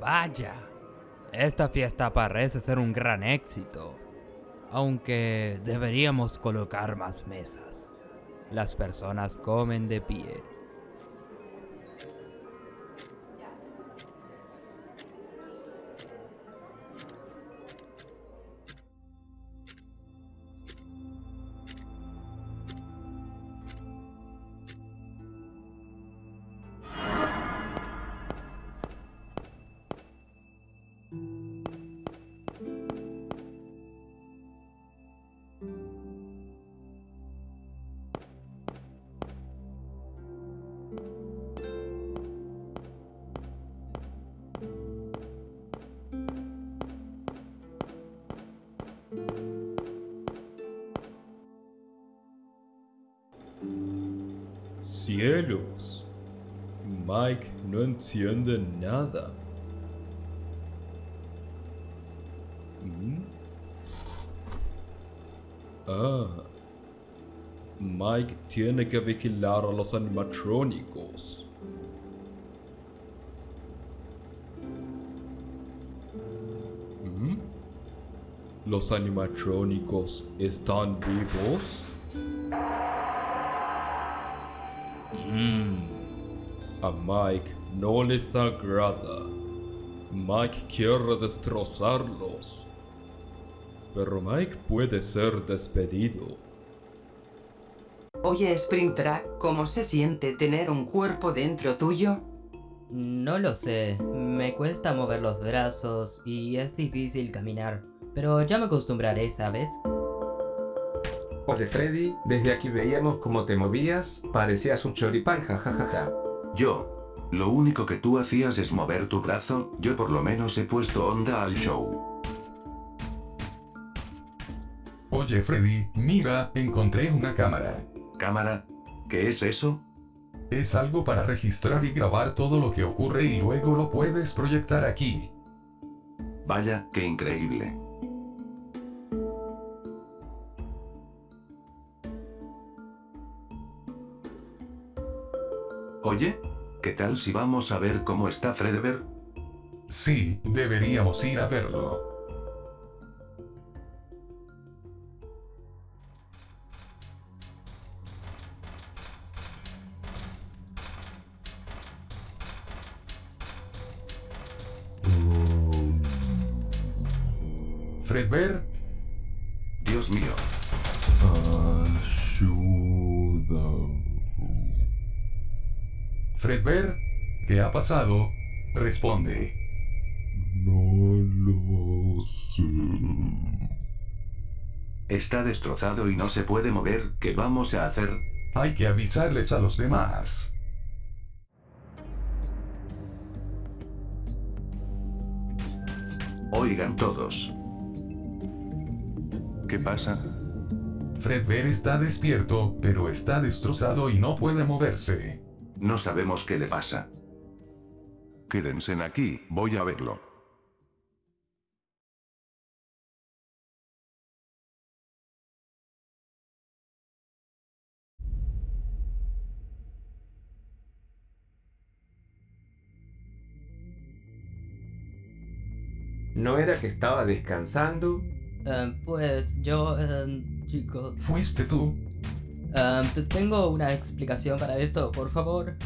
Vaya, esta fiesta parece ser un gran éxito. Aunque deberíamos colocar más mesas. Las personas comen de pie. Cielos. Mike no entiende nada. ¿Mm? Ah. Mike tiene que vigilar a los animatrónicos. ¿Mm? ¿Los animatrónicos están vivos? A Mike no les agrada. Mike quiere destrozarlos. Pero Mike puede ser despedido. Oye, Springtrap, ¿cómo se siente tener un cuerpo dentro tuyo? No lo sé, me cuesta mover los brazos y es difícil caminar, pero ya me acostumbraré, ¿sabes? Oye Freddy, desde aquí veíamos cómo te movías, parecías un choripán, jajajaja. Yo. Lo único que tú hacías es mover tu brazo, yo por lo menos he puesto onda al show. Oye Freddy, mira, encontré una cámara. ¿Cámara? ¿Qué es eso? Es algo para registrar y grabar todo lo que ocurre y luego lo puedes proyectar aquí. Vaya, qué increíble. Oye, ¿qué tal si vamos a ver cómo está Fredbear? Sí, deberíamos ir a verlo. Fredbear, Dios mío. Fredbear, ¿qué ha pasado? Responde. No lo sé. Está destrozado y no se puede mover, ¿qué vamos a hacer? Hay que avisarles a los demás. Oigan todos. ¿Qué pasa? Fredbear está despierto, pero está destrozado y no puede moverse. No sabemos qué le pasa. Quédense aquí, voy a verlo. ¿No era que estaba descansando? Eh, pues yo, eh, chicos... ¿Fuiste tú? Te- tengo una explicación para esto, por favor.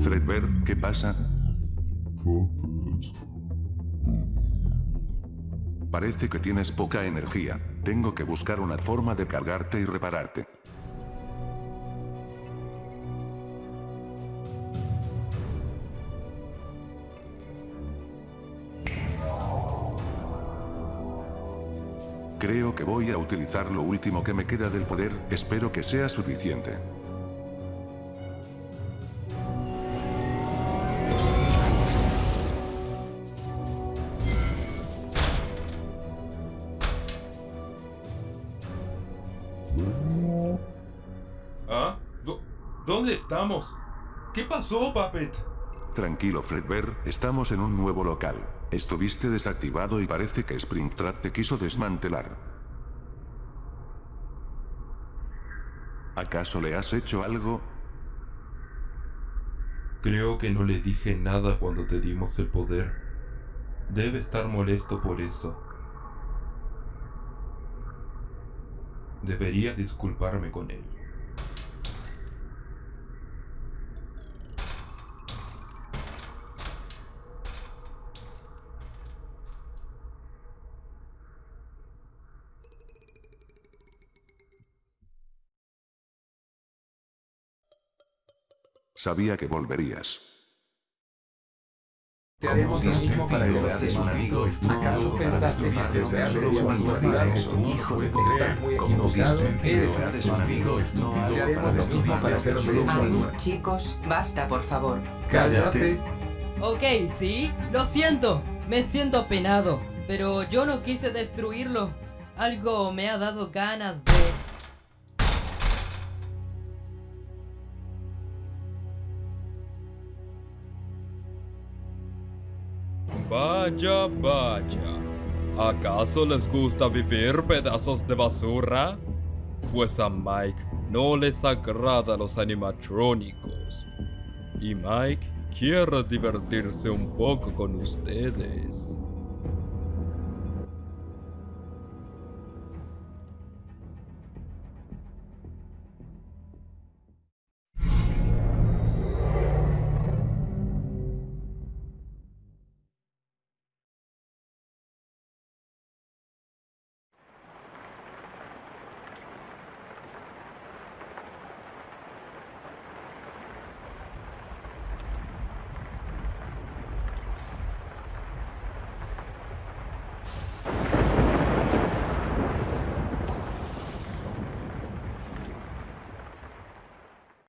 Fredbear, ¿qué pasa? Parece que tienes poca energía. Tengo que buscar una forma de cargarte y repararte. Creo que voy a utilizar lo último que me queda del poder, espero que sea suficiente. ¿Ah? ¿Dó- ¿Dónde estamos? ¿Qué pasó, Puppet? Tranquilo Fredbear, estamos en un nuevo local. Estuviste desactivado y parece que Springtrap te quiso desmantelar. ¿Acaso le has hecho algo? Creo que no le dije nada cuando te dimos el poder. Debe estar molesto por eso. Debería disculparme con él. Sabía que volverías. Te haremos lo mismo para que lo un amigo ¿Acaso pensaste que sería solo tu un hijo de poder, Estás muy como equivocado. Eres un amigo estúpido, Te haremos para lo mismo para ser solo un Ay, chicos, basta, por favor. Cállate. Ok, sí, lo siento. Me siento penado. Pero yo no quise destruirlo. Algo me ha dado ganas de... Vaya, vaya. ¿Acaso les gusta vivir pedazos de basura? Pues a Mike no les agrada los animatrónicos. Y Mike quiere divertirse un poco con ustedes.